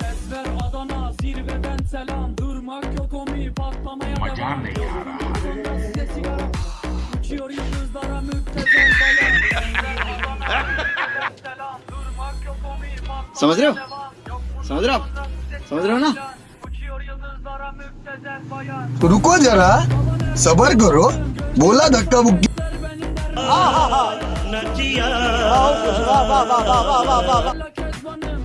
Ses ver Adana zirveden selam. Durmak yok omi patlamaya Macar ne ya? Sonra size sigara. Uçuyor yıldızlara müptezel bayan. Ses ver Adana zirveden selam Смотрел? Смотрел? Смотрел на? रुको जरा सबर करो बोला धक्का मुक्की Der